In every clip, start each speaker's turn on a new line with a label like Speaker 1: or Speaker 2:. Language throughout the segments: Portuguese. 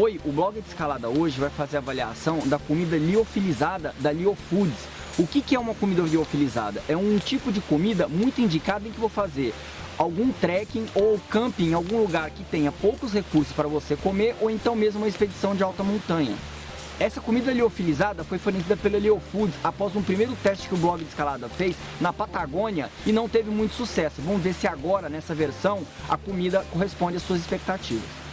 Speaker 1: Oi, o blog de escalada hoje vai fazer avaliação da comida liofilizada da Liofoods. O que, que é uma comida liofilizada? É um tipo de comida muito indicada em que vou fazer algum trekking ou camping em algum lugar que tenha poucos recursos para você comer ou então mesmo uma expedição de alta montanha. Essa comida liofilizada foi fornecida pela Leo Foods após um primeiro teste que o blog de escalada fez na Patagônia e não teve muito sucesso. Vamos ver se agora, nessa versão, a comida corresponde às suas expectativas.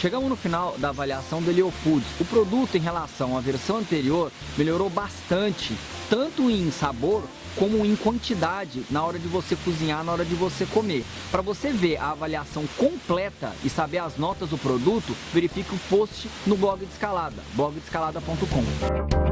Speaker 1: Chegamos no final da avaliação do Leo Foods. O produto em relação à versão anterior melhorou bastante, tanto em sabor como em quantidade na hora de você cozinhar, na hora de você comer. Para você ver a avaliação completa e saber as notas do produto, verifique o post no blog de Escalada, blogdescalada.com.